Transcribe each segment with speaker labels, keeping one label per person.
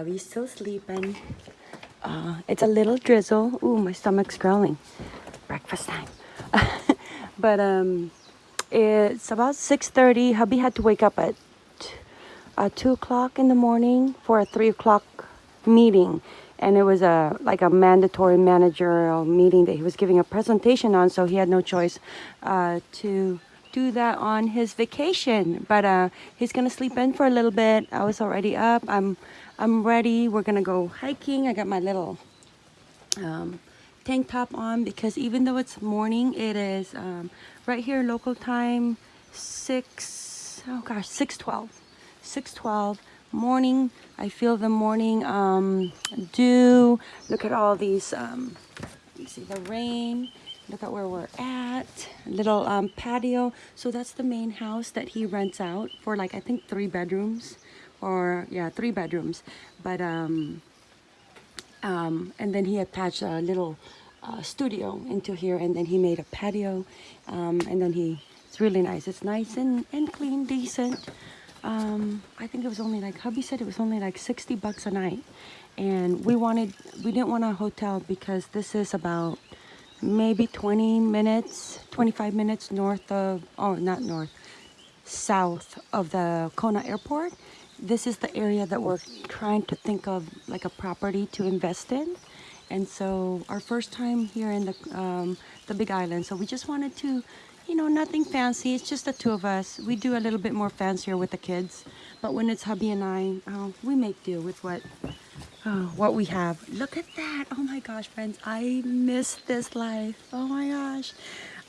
Speaker 1: Hubby's still sleeping. Uh, it's a little drizzle. Ooh, my stomach's growling. Breakfast time. but um, it's about 6.30. Hubby had to wake up at uh, 2 o'clock in the morning for a 3 o'clock meeting. And it was a like a mandatory managerial meeting that he was giving a presentation on. So he had no choice uh, to do that on his vacation. But uh, he's going to sleep in for a little bit. I was already up. I'm I'm ready. We're gonna go hiking. I got my little um, tank top on because even though it's morning, it is um, right here local time, 6, oh gosh, 6.12, 6.12 morning. I feel the morning um, dew. Look at all these, um, see the rain. Look at where we're at. Little um, patio. So that's the main house that he rents out for like, I think three bedrooms or yeah three bedrooms. But um um and then he attached a little uh, studio into here and then he made a patio. Um and then he it's really nice. It's nice and and clean decent. Um i think it was only like hubby said it was only like 60 bucks a night. And we wanted we didn't want a hotel because this is about maybe 20 minutes 25 minutes north of oh not north south of the kona airport this is the area that we're trying to think of like a property to invest in. And so our first time here in the um, the big island so we just wanted to you know nothing fancy it's just the two of us. We do a little bit more fancier with the kids but when it's hubby and I oh, we make do with what oh, what we have. Look at that oh my gosh friends I miss this life oh my gosh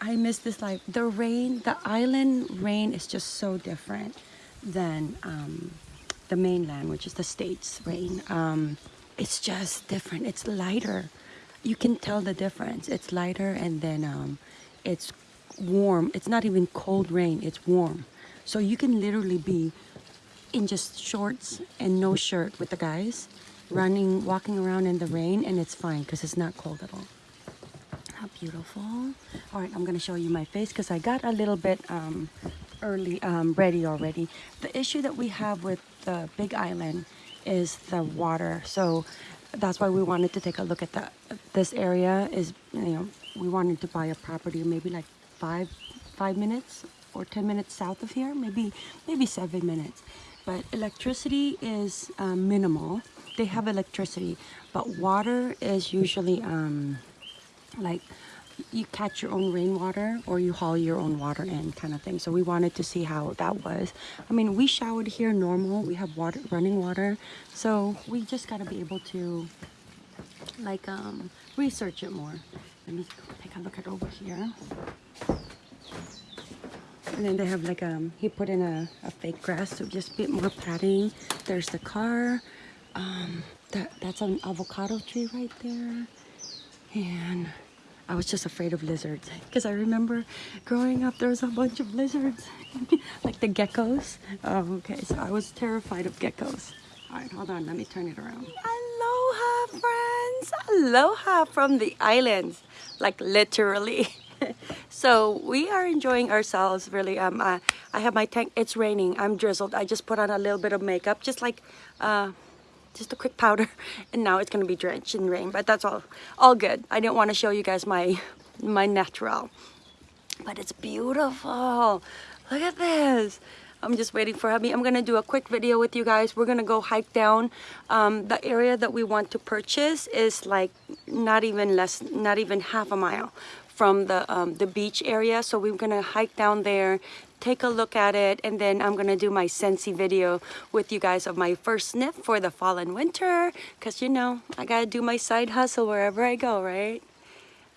Speaker 1: I miss this life. The rain the island rain is just so different than um, the mainland, which is the States rain, um, it's just different. It's lighter. You can tell the difference. It's lighter and then um, it's warm. It's not even cold rain, it's warm. So you can literally be in just shorts and no shirt with the guys running, walking around in the rain and it's fine because it's not cold at all. How beautiful. All right, I'm going to show you my face because I got a little bit um, early um, ready already. The issue that we have with the Big Island is the water. So that's why we wanted to take a look at that. This area is, you know, we wanted to buy a property maybe like five, five minutes or 10 minutes south of here, maybe, maybe seven minutes. But electricity is um, minimal. They have electricity, but water is usually um, like you catch your own rainwater or you haul your own water in kind of thing. So we wanted to see how that was. I mean we showered here normal. We have water running water. So we just got to be able to like um research it more. Let me take a look at over here. And then they have like um he put in a, a fake grass so just a bit more padding. There's the car. Um that that's an avocado tree right there. And I was just afraid of lizards because I remember growing up there was a bunch of lizards like the geckos. Oh, okay so I was terrified of geckos. All right hold on let me turn it around. Aloha friends! Aloha from the islands like literally. So we are enjoying ourselves really. Um uh, I have my tank it's raining I'm drizzled. I just put on a little bit of makeup just like uh just a quick powder and now it's gonna be drenched in rain but that's all all good I didn't want to show you guys my my natural but it's beautiful look at this I'm just waiting for hubby. I'm gonna do a quick video with you guys. We're gonna go hike down. Um, the area that we want to purchase is like not even less, not even half a mile from the um, the beach area. So we're gonna hike down there, take a look at it and then I'm gonna do my Scentsy video with you guys of my first sniff for the fall and winter because you know I gotta do my side hustle wherever I go right?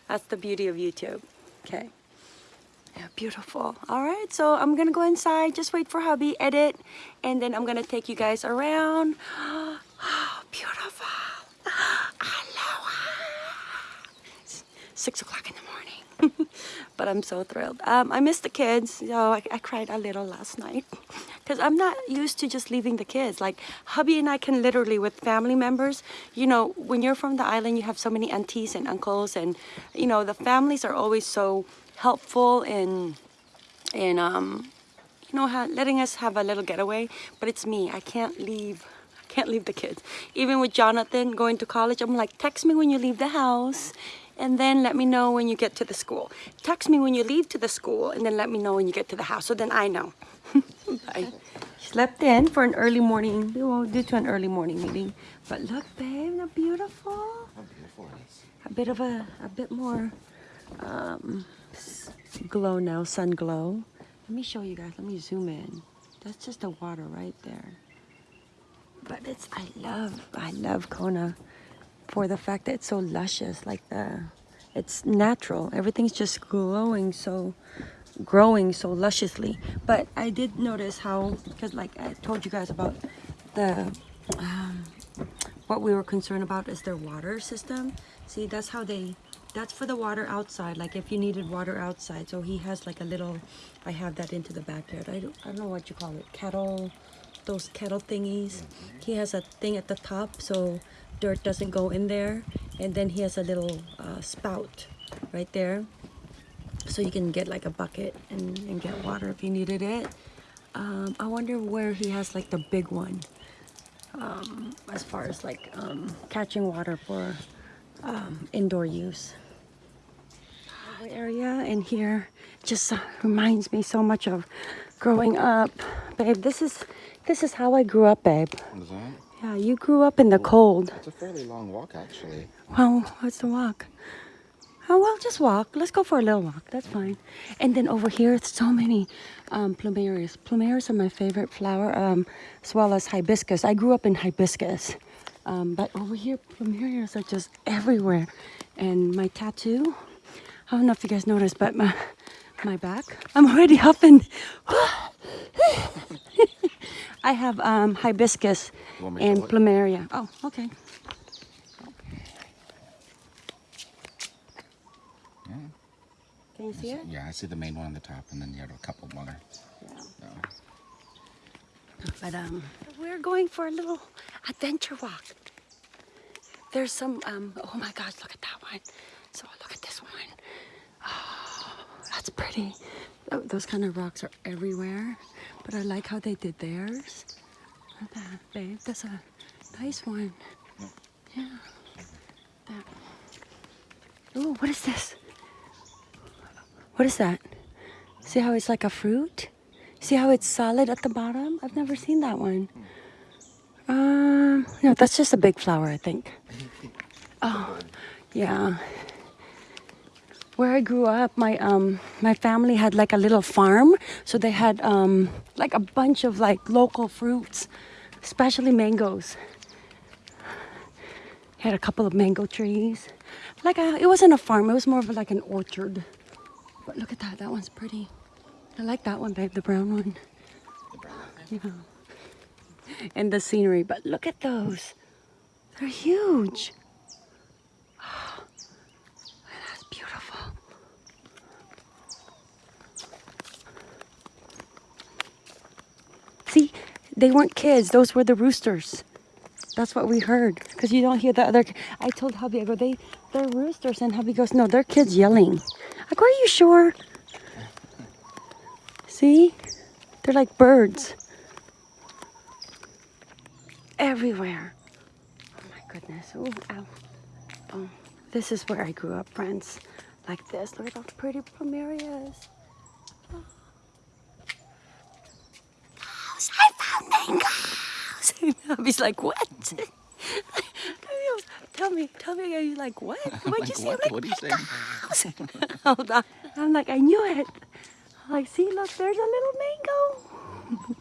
Speaker 1: That's the beauty of YouTube. Okay. Yeah beautiful. All right so I'm gonna go inside just wait for hubby edit and then I'm gonna take you guys around. Oh, beautiful. Aloha. Six o'clock in the morning but I'm so thrilled. Um, I miss the kids. So I, I cried a little last night because I'm not used to just leaving the kids. Like hubby and I can literally with family members, you know, when you're from the island, you have so many aunties and uncles and, you know, the families are always so helpful in, in, um, you know, letting us have a little getaway. But it's me. I can't leave I can't leave the kids. Even with Jonathan going to college, I'm like, text me when you leave the house and then let me know when you get to the school. Text me when you leave to the school and then let me know when you get to the house so then I know. Bye. Slept in for an early morning, well, due to an early morning meeting. But look, babe, they're beautiful.
Speaker 2: How beautiful.
Speaker 1: A bit of a, a bit more um, glow now, sun glow. Let me show you guys, let me zoom in. That's just the water right there. But it's, I love, I love Kona for the fact that it's so luscious, like the, it's natural. Everything's just glowing so, growing so lusciously. But I did notice how, because like I told you guys about the, um, what we were concerned about is their water system. See, that's how they, that's for the water outside. Like if you needed water outside. So he has like a little, I have that into the backyard. I don't, I don't know what you call it. Kettle, those kettle thingies. He has a thing at the top so dirt doesn't go in there. And then he has a little uh, spout right there. So you can get like a bucket and, and get water if you needed it. Um, I wonder where he has like the big one um, as far as like um, catching water for um, indoor use. Area in here just uh, reminds me so much of growing up, babe. This is this is how I grew up, babe. Yeah, you grew up in the cold.
Speaker 2: It's a fairly long walk, actually.
Speaker 1: Well, what's the walk? Oh well, just walk. Let's go for a little walk. That's fine. And then over here, it's so many um, plumerias. Plumerias are my favorite flower, um, as well as hibiscus. I grew up in hibiscus, um, but over here, plumerias are just everywhere. And my tattoo, I don't know if you guys noticed, but my my back, I'm already huffing. I have um, hibiscus
Speaker 2: You want me to
Speaker 1: and plumeria. Oh, okay.
Speaker 2: Yeah.
Speaker 1: Can you see it?
Speaker 2: Yeah, I see the main one on the top, and then you have a couple more.
Speaker 1: Yeah.
Speaker 2: Yeah.
Speaker 1: But um, we're going for a little adventure walk. There's some um. Oh my gosh! Look at that one. So look at this one. Oh, that's pretty. Tho- Those kind of rocks are everywhere, but I like how they did theirs. Look at that, babe. That's a nice one. Yeah. That. Oh, what is this? What is that? See how it's like a fruit? See how it's solid at the bottom? I've never seen that one. Um, no, that's just a big flower, I think. Oh, yeah. Where I grew up, my um, my family had like a little farm, so they had um, like a bunch of like local fruits, especially mangoes. Had a couple of mango trees. Like a, it wasn't a farm; it was more of like an orchard. But look at that. That one's pretty. I like that one, babe. The brown one. Yeah. And the scenery. But look at those. They're huge. That's beautiful. See, they weren't kids. Those were the roosters. That's what we heard. Because you don't hear the other. I told hubby, I go, they, they're roosters. And hubby goes, no, they're kids yelling. I go, are you sure? See? They're like birds. Everywhere. Oh my goodness. Ooh, ow. Oh, this is where I grew up, friends. Like this. Look at those pretty plumerias. Oh. I found mangoes. Hubby's like, what? tell me, tell me, are you like, what? What'd
Speaker 2: Like
Speaker 1: you say?
Speaker 2: what?
Speaker 1: Like,
Speaker 2: What are you saying?
Speaker 1: Hold on. I'm like, I knew it. I'm like, see, look, there's a little mango.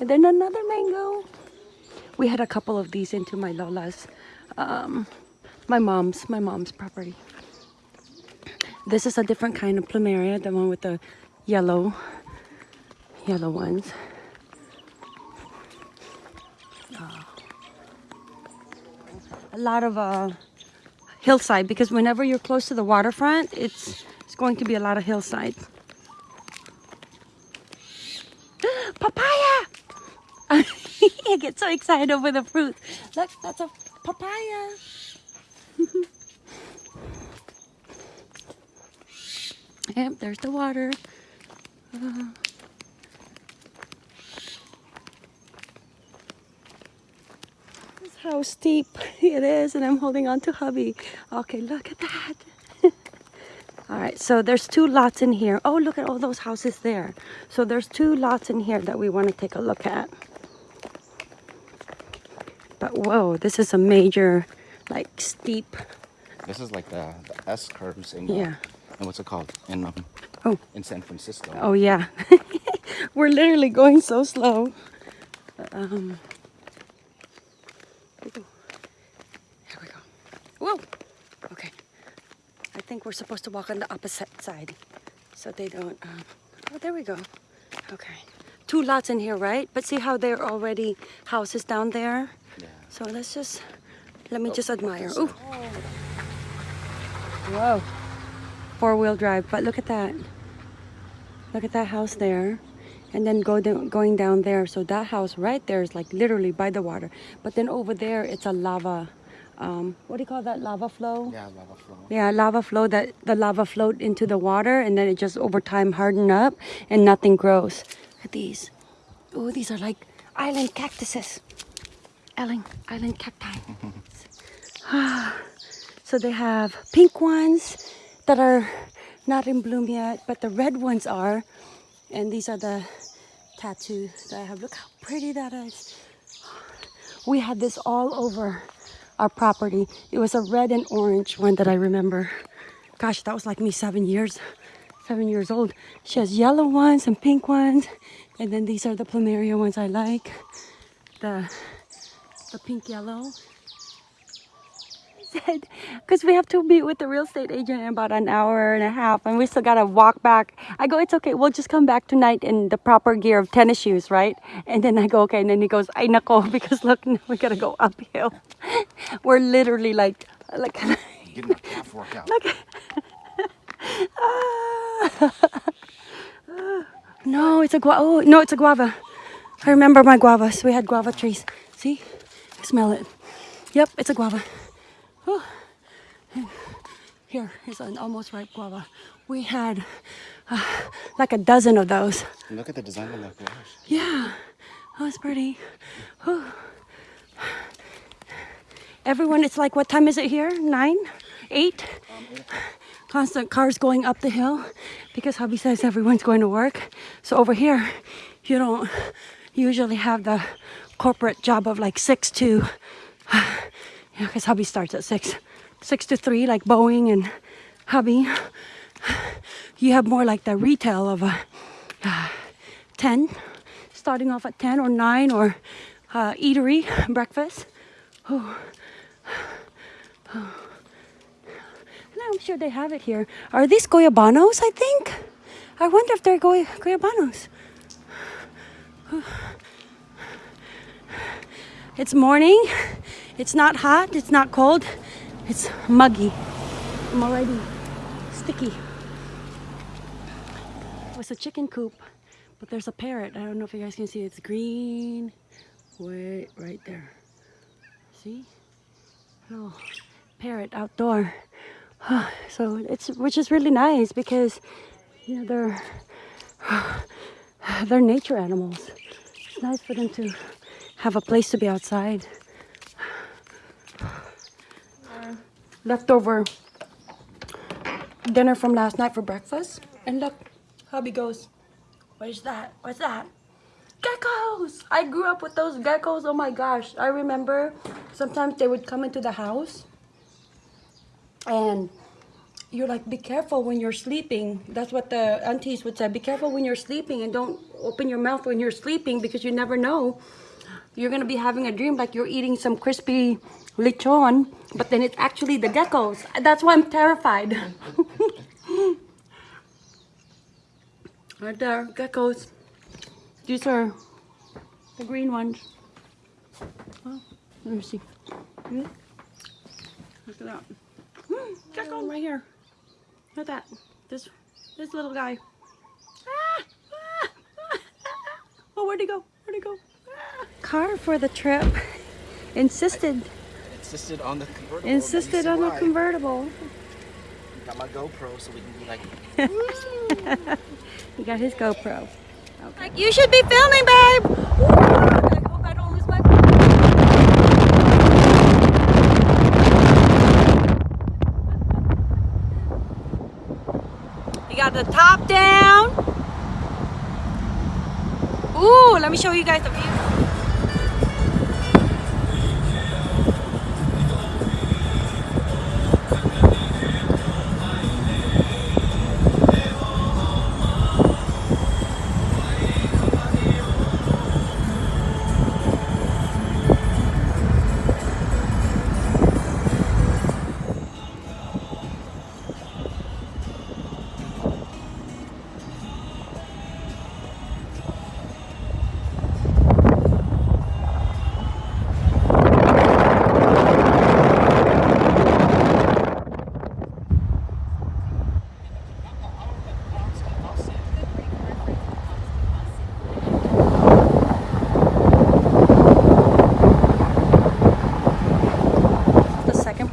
Speaker 1: and then another mango. We had a couple of these into my Lola's, um, my mom's, my mom's property. This is a different kind of plumeria, the one with the yellow, yellow ones. A lot of uh, hillside because whenever you're close to the waterfront, it's it's going to be a lot of hillside. papaya! I get so excited over the fruit. Look, that's a papaya. yep, there's the water. Uh, how steep it is, and I'm holding on to hubby. Okay, look at that. all right, so there's two lots in here. Oh, look at all those houses there. So there's two lots in here that we want to take a look at. But whoa, this is a major, like steep.
Speaker 2: This is like the, the S curves in uh,
Speaker 1: Yeah.
Speaker 2: and what's it called in um,
Speaker 1: Oh,
Speaker 2: in San Francisco.
Speaker 1: oh yeah. We're literally going so slow. Um, ooh. here we go. Whoa. Okay. I think we're supposed to walk on the opposite side, so they don't. Um, oh, there we go. Okay. Two lots in here, right? But see how there are already houses down there.
Speaker 2: Yeah.
Speaker 1: So let's just let me
Speaker 2: Oh,
Speaker 1: just admire. Ooh. Whoa. Four wheel drive, but look at that. Look at that house there. And then go down, going down there. So that house right there is like literally by the water. But then over there, it's a lava. Um, what do you call that? Lava flow?
Speaker 2: Yeah, lava flow.
Speaker 1: Yeah, lava flow that the lava flowed into the water and then it just over time hardened up and nothing grows. Look at these. Oh, these are like island cactuses. Island, island cacti. so they have pink ones that are not in bloom yet, but the red ones are. And these are the tattoos that I have. Look how pretty that is. We had this all over our property. It was a red and orange one that I remember. Gosh, that was like me seven years, seven years old. She has yellow ones and pink ones, and then these are the plumeria ones I like. The the pink yellow. I said, because we have to meet with the real estate agent in about an hour and a half, and we still gotta walk back. I go, it's okay, we'll just come back tonight in the proper gear of tennis shoes, right? And then I go, okay, and then he goes, ay nako, because look, now we gotta go uphill. We're literally like, like,
Speaker 2: Getting a calf workout.
Speaker 1: no, it's a guava. Oh, no, it's a guava. I remember my guavas. We had guava trees. See? Smell it. Yep, it's a guava. Oh. Here is an almost ripe guava. We had uh, like a dozen of those.
Speaker 2: Look at the design on that garage.
Speaker 1: Yeah, that was pretty. Whew. Everyone, it's like, what time is it here? Nine? Eight? Constant cars going up the hill because hubby says everyone's going to work. So over here, you don't usually have the corporate job of like six to, yeah, because hubby starts at six, six to three, like Boeing and hubby. You have more like the retail of a, 10, starting off at 10 or 9 or uh, eatery, breakfast. Oh. Oh. I'm sure they have it here. Are these goyabanos, I think? I wonder if they're goy- goyabanos. It's morning. It's not hot. It's not cold. It's muggy. I'm already sticky. It was a chicken coop, but there's a parrot. I don't know if you guys can see. It's green. Wait, right there. See? Little parrot outdoor. So it's which is really nice because you know they're they're nature animals. It's nice for them to have a place to be outside. Uh, leftover dinner from last night for breakfast. And look, hubby goes, What is that? What's that? Geckos! I grew up with those geckos. Oh my gosh. I remember sometimes they would come into the house and you're like, be careful when you're sleeping. That's what the aunties would say. Be careful when you're sleeping and don't open your mouth when you're sleeping because you never know. You're gonna be having a dream like you're eating some crispy lechon, but then it's actually the geckos. That's why I'm terrified. right there, geckos. These are the green ones. Oh, let me see. Hmm? Look at that. Gecko right here. Look at that. This this little guy. Ah, ah, ah, oh, where'd he go? Where'd he go? Car for the trip. Insisted
Speaker 2: insisted on the convertible.
Speaker 1: Insisted on the convertible.
Speaker 2: Got my GoPro so we can be like.
Speaker 1: he got his GoPro. Okay. Like you should be filming, babe. You got the top down. Ooh, let me show you guys the view.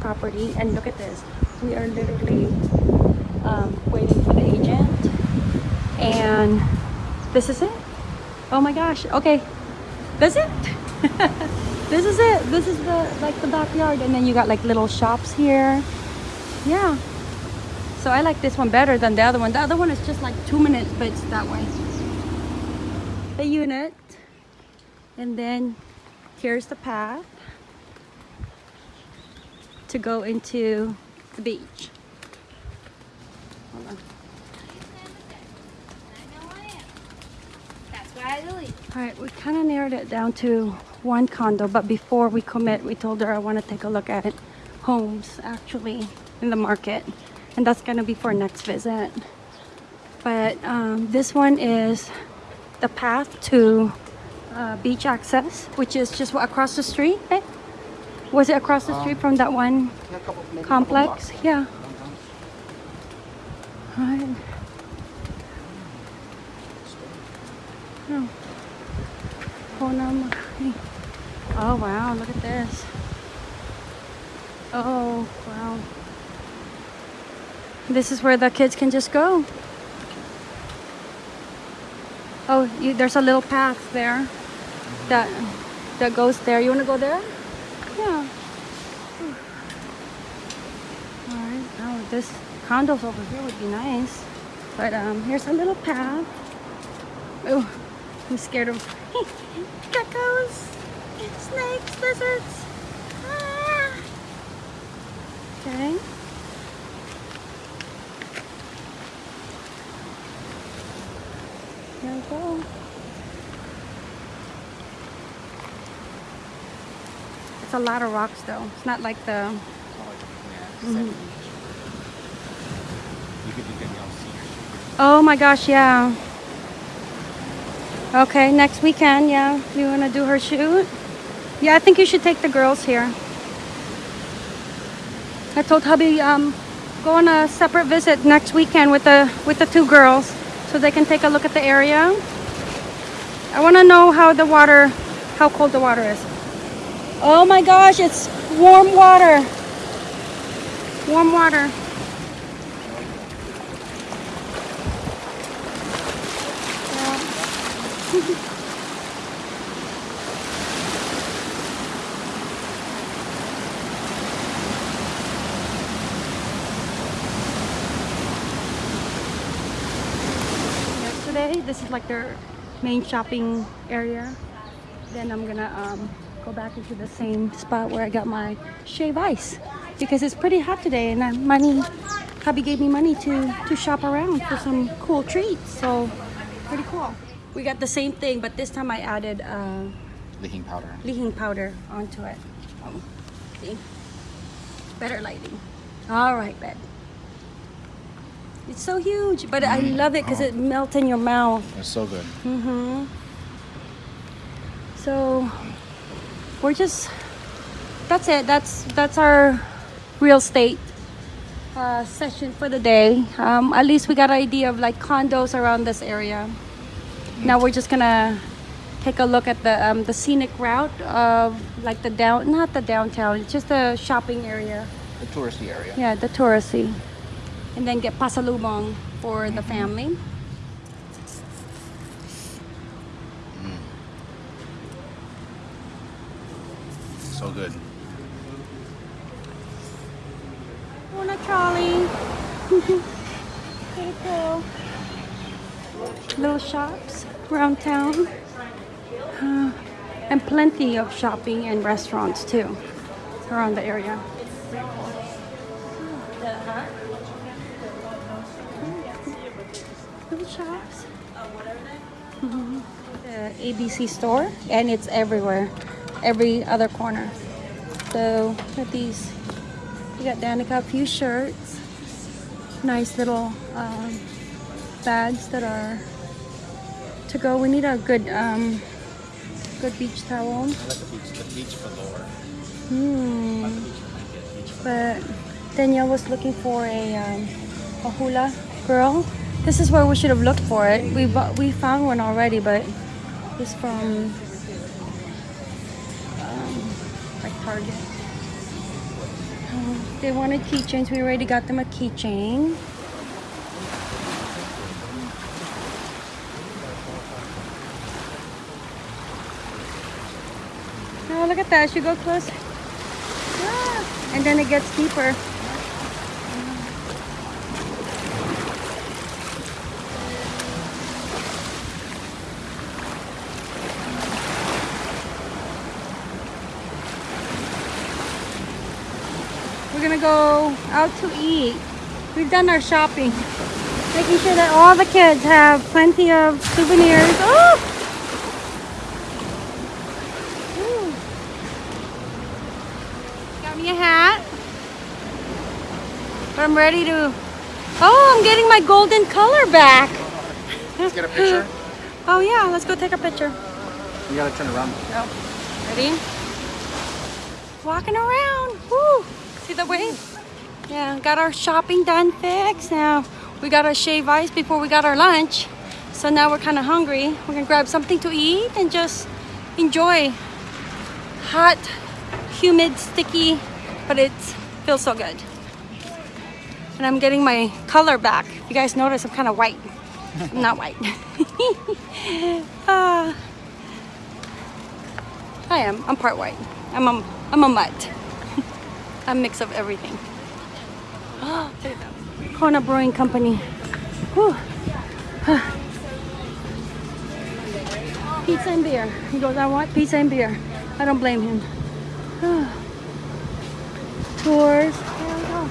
Speaker 1: Property and look at this. We are literally um, waiting for the agent and this is it. Oh my gosh okay. That's it. This is it. This is the like the backyard and then you got like little shops here. Yeah. So i like this one better than the other one. The other one is just like two minutes but it's that way. The unit and then here's the path to go into the beach. Hold on.
Speaker 3: That's why I leave.
Speaker 1: All right, we kind of narrowed it down to one condo, but before we commit, we told her I want to take a look at homes actually in the market, and that's gonna be for next visit. But um, this one is the path to uh, beach access, which is just across the street. Eh? Was it across the street from that one complex? Yeah. Right. Oh. Oh wow, look at this. Oh wow. This is where the kids can just go. Oh, you, there's a little path there that that goes there. You want to go there? Yeah. All right. Oh, this condos over here would be nice. But um, here's a little path. Oh, I'm scared of geckos, snakes, lizards. Ah. Okay. Here we go. It's a lot of rocks though. It's not like the
Speaker 2: yeah, seven. You could, you could, you know, see your
Speaker 1: Oh my gosh, yeah. Okay, next weekend, yeah. You want to do her shoot? Yeah, I think you should take the girls here. I told hubby um go on a separate visit next weekend with the with the two girls so they can take a look at the area. I want to know how the water how cold the water is. Oh my gosh, it's warm water. Warm water. Yesterday, this is like their main shopping area. Then I'm gonna um, go back into the same spot where I got my shave ice because it's pretty hot today and uh, money, hubby gave me money to, to shop around for some cool treats. So pretty cool. We got the same thing, but this time I added uh,
Speaker 2: li hing powder.
Speaker 1: li hing powder onto it. Oh, see? Better lighting. All right, bed. It's so huge, but I love it because it melts in your mouth.
Speaker 2: It's so good.
Speaker 1: Mm-hmm. So we're just that's it. That's that's our real estate uh, session for the day. Um, at least we got an idea of like condos around this area. Now we're just gonna take a look at the um, the scenic route of like the down not the downtown. It's just the shopping area.
Speaker 2: The touristy area.
Speaker 1: Yeah, the touristy. And then get pasalubong for the family.
Speaker 2: So good.
Speaker 1: On a trolley. Kitty go. Little shops around town. Uh, and plenty of shopping and restaurants too around the area. Little shops. Mhm. The ABC store, and it's everywhere, every other corner. So these. you got Danica a few shirts, nice little um, bags that are to go. We need a good, um, good beach towel.
Speaker 2: I like the beach, the beach velour.
Speaker 1: Hmm.
Speaker 2: The beach blanket, beach
Speaker 1: But Danielle was looking for a, um, a hula girl. This is where we should have looked for it. We we found one already, but it's from um, like Target. Um, they wanted keychains. We already got them a keychain. That. As you go close, Ah, and then it gets deeper. We're gonna go out to eat. We've done our shopping, making sure that all the kids have plenty of souvenirs. Oh! Ooh. Got me a hat. But I'm ready to. Oh, I'm getting my golden color back.
Speaker 2: Let's get a picture.
Speaker 1: Oh yeah, let's go take a picture.
Speaker 2: You gotta turn around.
Speaker 1: No. Ready? Walking around. Woo! See the wave? Yeah, got our shopping done fixed. Now we gotta shave ice before we got our lunch. So now we're kind of hungry. We're gonna grab something to eat and just enjoy hot, humid, sticky, but it feels so good. And I'm getting my color back. You guys notice I'm kind of white. I'm not white. Ah. I am. I'm part white. I'm a, I'm a mutt. a mix of everything. Kona Brewing Company. Pizza and beer. He goes, I want pizza and beer. I don't blame him. Tours. There we go.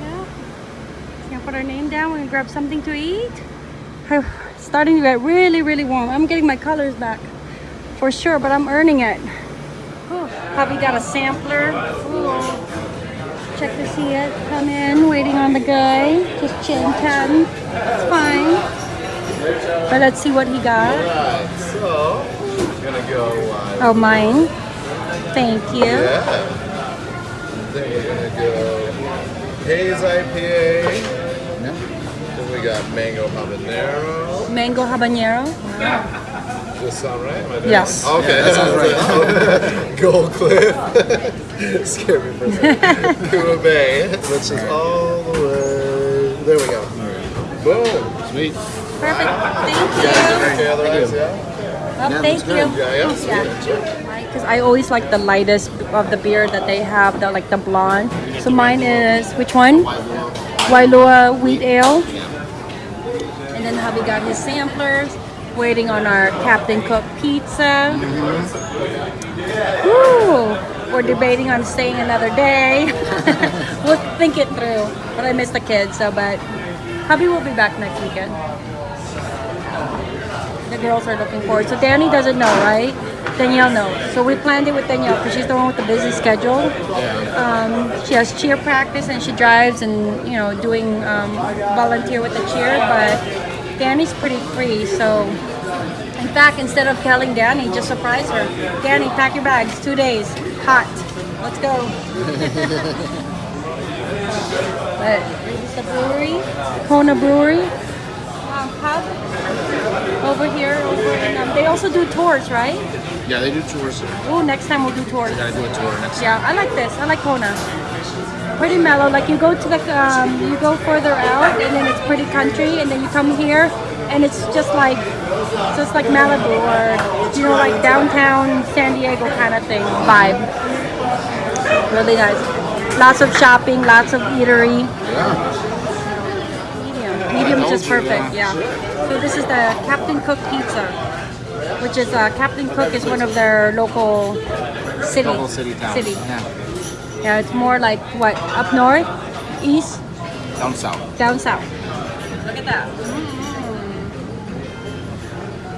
Speaker 1: Yeah. Gonna put our name down. We're gonna grab something to eat. It's starting to get really, really warm. I'm getting my colors back for sure, but I'm earning it. Ooh, Probably got a sampler. Ooh. Check to see it. Come in, waiting on the guy. Just chilling, chatting. It's fine. But let's see what he got.
Speaker 3: Alright, so gonna go.
Speaker 1: Oh, mine. Thank you.
Speaker 3: yeah. Then we're gonna go Haze IPA. Then we got Mango Habanero.
Speaker 1: Mango habanero.
Speaker 3: Does this sound right? Am I
Speaker 1: Yes.
Speaker 3: it? Okay, that sounds right. Gold Cliff. Scared me for a second. Kua Bay, which is all the way. There we go. Boom.
Speaker 2: Sweet.
Speaker 1: Perfect. Thank
Speaker 3: Okay,
Speaker 1: you.
Speaker 3: otherwise, yeah.
Speaker 1: Oh, thank you.
Speaker 3: Yeah, yeah.
Speaker 1: Yeah. Because I always like the lightest of the beer that they have, the like the blonde. So mine is which one? Wailua Wheat Ale. Hubby got his samplers. Waiting on our Captain Cook pizza. Woo! We're debating on staying another day. we'll think it through. But I miss the kids, so but hubby will be back next weekend. The girls are looking forward. So Danny doesn't know, right? Danielle knows. So we planned it with Danielle because she's the one with the busy schedule. Um, she has cheer practice and she drives and you know doing um, volunteer with the cheer. But Danny's pretty free, so in fact, instead of telling Danny, just surprise her. Danny, pack your bags. Two days, hot. Let's go. but this is the brewery, Kona Brewery. Um, pub over here. Over in, um, they also do tours, right?
Speaker 2: Yeah, they do tours.
Speaker 1: Oh, next time we'll do tours.
Speaker 2: Gotta do a tour next. time.
Speaker 1: Yeah, I like this. I like Kona. Pretty mellow. Like you go to the, um, you go further out, and then it's pretty country, and then you come here, and it's just like, just like Malibu or you know, like downtown San Diego kind of thing vibe. Really nice. Lots of shopping, lots of eatery.
Speaker 3: Yeah.
Speaker 1: Medium. Medium is just perfect, yeah. So this is the Captain Cook Pizza, which is uh, Captain Cook is one of their local city.
Speaker 2: Local city town.
Speaker 1: City.
Speaker 2: Yeah.
Speaker 1: Yeah, it's more like what up north, east,
Speaker 2: Down south.
Speaker 1: down south. Look at that. Mm-hmm.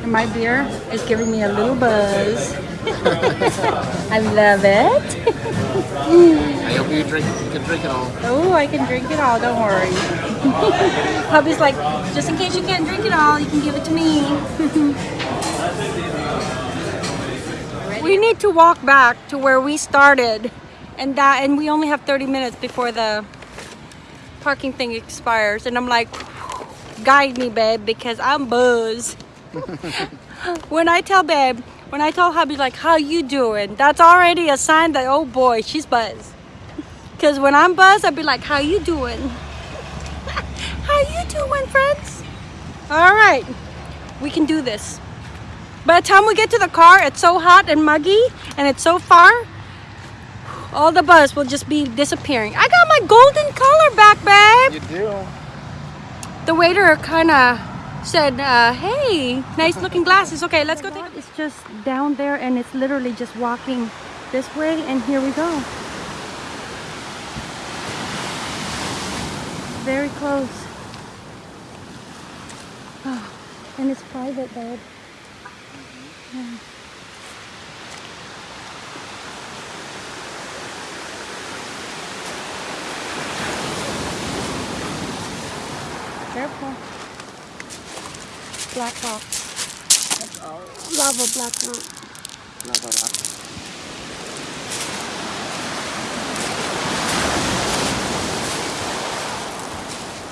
Speaker 1: And my beer is giving me a little buzz. I love it.
Speaker 2: I hope you drink. You can drink it all.
Speaker 1: Oh, I can drink it all, don't worry. Hubby's like, just in case you can't drink it all, you can give it to me. we need to walk back to where we started and that and we only have 30 minutes before the parking thing expires and I'm like guide me babe because I'm buzzed. when I tell babe, when I tell hubby like how you doing, that's already a sign that oh boy, she's buzzed. Cause when I'm buzzed, I'd be like, "How you doing? How you doing, friends? All right, we can do this." By the time we get to the car, it's so hot and muggy, and it's so far. All the buzz will just be disappearing. I got my golden color back, babe.
Speaker 2: You do.
Speaker 1: The waiter kind of said, uh, "Hey, nice looking glasses. Okay, let's go." Take it's just down there, and it's literally just walking this way, and here we go. Very close. Oh, and it's private, babe. Yeah. Careful. Black box. Lava black root.
Speaker 2: Lava rock.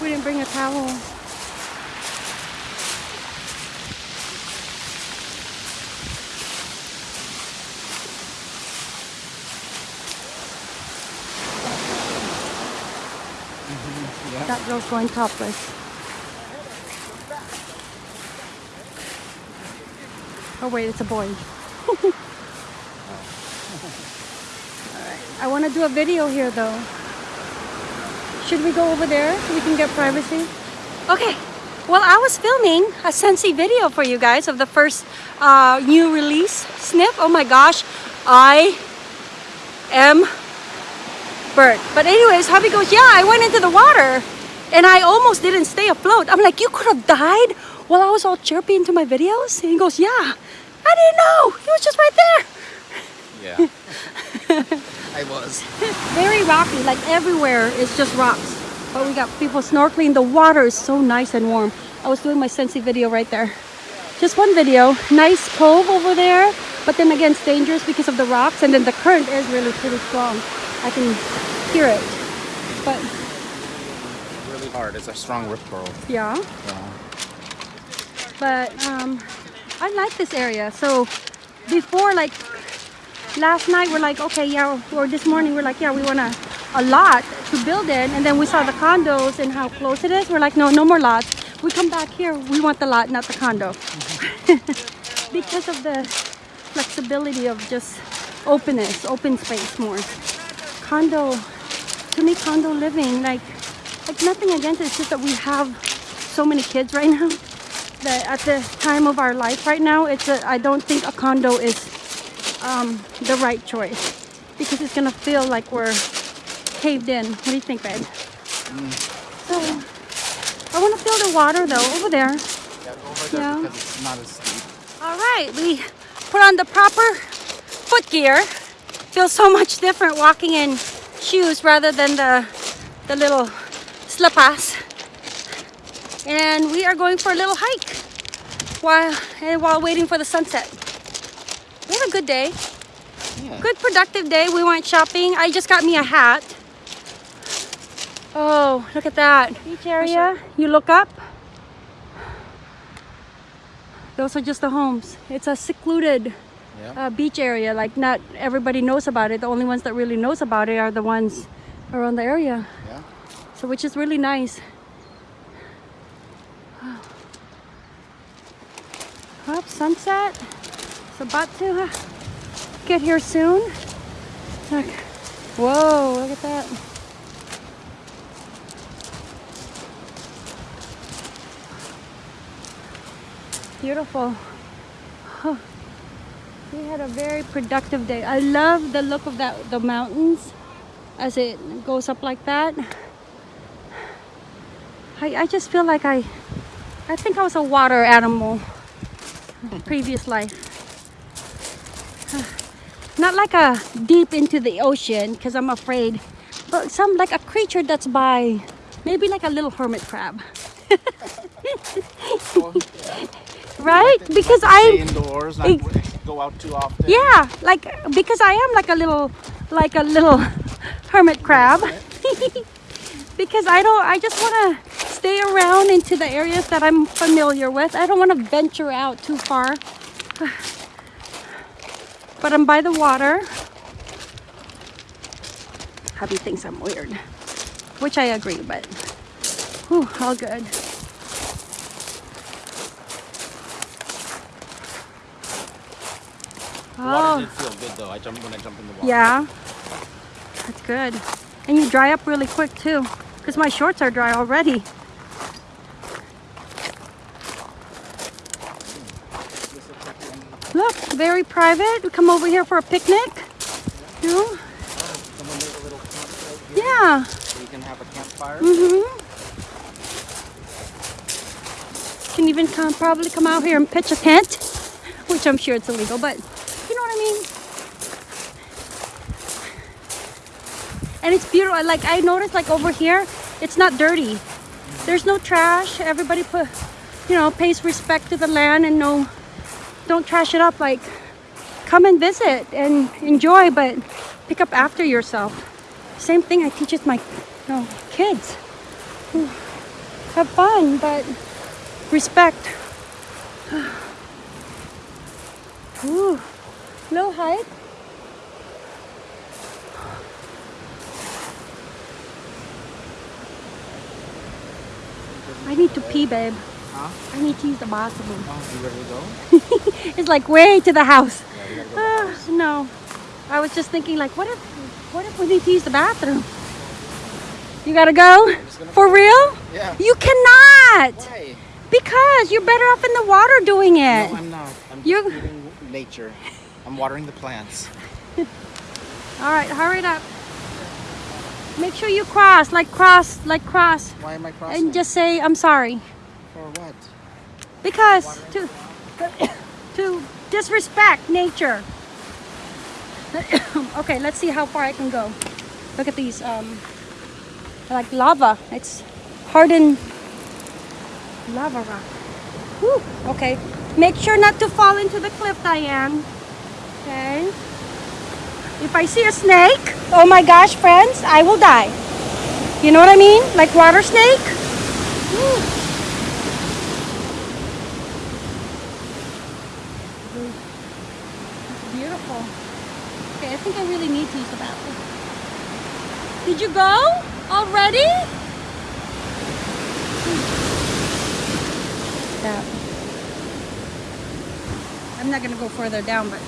Speaker 1: We didn't bring a towel. Mm-hmm. That girl's going topless. Oh wait, it's a boy. I want to do a video here though. Should we go over there so we can get privacy? Okay. Well, I was filming a Scentsy video for you guys of the first uh, new release sniff. Oh my gosh, I am burnt. But anyways, hubby goes, yeah, I went into the water and I almost didn't stay afloat. I'm like, you could have died while I was all chirpy into my videos? And he goes, yeah, I didn't know. He was just right there.
Speaker 2: Yeah. I was.
Speaker 1: very rocky like everywhere is just rocks but we got people snorkeling the water is so nice and warm i was doing my Scentsy video right there just one video nice cove over there but then again it's dangerous because of the rocks and then the current is really pretty strong i can hear it but
Speaker 2: Really hard. It's a strong rip curl.
Speaker 1: yeah
Speaker 2: Yeah.
Speaker 1: but um i like this area. So before like last night we're like okay yeah or this morning we're like yeah we want a, a lot to build in. And then we saw the condos and how close it is. We're like no no more lots. We come back here we want the lot not the condo. Because of the flexibility of just openness open space more. Condo to me condo living like like nothing against it. It's just that we have so many kids right now that at the time of our life right now it's a, i don't think a condo is um, the right choice because it's gonna feel like we're caved in. What do you think, babe? So I want to feel the water though over there.
Speaker 2: Yeah, over there
Speaker 1: Yeah.
Speaker 2: because it's not as steep.
Speaker 1: All right, we put on the proper foot gear. Feels so much different walking in shoes rather than the the little slippers. And we are going for a little hike while and while waiting for the sunset. We had a good day.
Speaker 2: Yeah.
Speaker 1: Good productive day. We went shopping. I just got me a hat. Oh, look at that. Beach area. You look up. Those are just the homes. It's a secluded
Speaker 2: Yeah.
Speaker 1: uh, beach area. Like not everybody knows about it. The only ones that really knows about it are the ones around the area.
Speaker 2: Yeah.
Speaker 1: So which is really nice. Up sunset. It's about to uh, get here soon. Look, Whoa, look at that. Beautiful. We had a very productive day. I love the look of that the mountains as it goes up like that. I, I just feel like I I think I was a water animal previous life. Not like a deep into the ocean because I'm afraid, but some like a creature that's by maybe like a little hermit crab. right? Because I'm
Speaker 2: indoors, not go out too often.
Speaker 1: yeah, like because I am like a little like a little hermit crab. because I don't I just want to stay around into the areas that I'm familiar with. I don't want to venture out too far. But I'm by the water. Hubby thinks I'm weird, which I agree, but whew, all good.
Speaker 2: The water
Speaker 1: Oh,
Speaker 2: did feel good though. I jumped when I jumped in the water.
Speaker 1: yeah. That's good. And you dry up really quick too, because my shorts are dry already. Look, very private. We come over here for a picnic. You know?
Speaker 2: Someone made a little campsite here
Speaker 1: Yeah.
Speaker 2: so you can have a campfire.
Speaker 1: Mm-hmm. Can even come probably come out here and pitch a tent, which I'm sure it's illegal, but you know what I mean. And it's beautiful. Like I noticed, like over here, it's not dirty. There's no trash. Everybody put, you know, pays respect to the land and no, don't trash it up. Like, come and visit and enjoy, but pick up after yourself. Same thing I teach with my, you know, kids. Have fun, but respect. Ooh, low height. I need to pee, babe.
Speaker 2: Huh?
Speaker 1: I need to use the bathroom.
Speaker 2: Oh, you ready to go?
Speaker 1: It's like way to the house.
Speaker 2: Yeah, you gotta go.
Speaker 1: Ah, no, I was just thinking like, what if, what if we need to use the bathroom? You gotta go? For real?
Speaker 2: Yeah.
Speaker 1: You cannot!
Speaker 2: Why?
Speaker 1: Because you're better off in the water doing it.
Speaker 2: No, I'm not. I'm just
Speaker 1: You-
Speaker 2: feeding nature. I'm watering the plants.
Speaker 1: All right, hurry it up. Make sure you cross, like cross, like cross,
Speaker 2: Why am I crossing?
Speaker 1: and just say, I'm sorry.
Speaker 2: For what?
Speaker 1: Because to, to disrespect nature. okay, let's see how far I can go. Look at these, um, like lava. It's hardened lava rock. Whew. Okay, make sure not to fall into the cliff, Diane. Okay. If I see a snake, oh my gosh, friends, I will die. You know what I mean? Like water snake. Whew. Beautiful. Okay, I think I really need to use the bathroom. Did you go already? Yeah. I'm not gonna go further down, but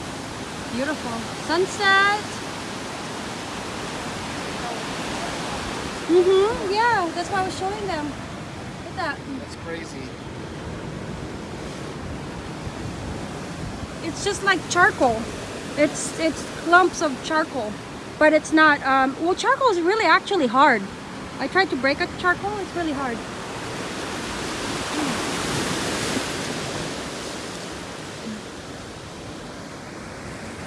Speaker 1: beautiful sunset. Mhm. Yeah, that's why I was showing them. Look at that.
Speaker 2: That's crazy.
Speaker 1: It's just like charcoal. It's it's clumps of charcoal, but it's not. Um, well, charcoal is really actually hard. I tried to break a charcoal. It's really hard.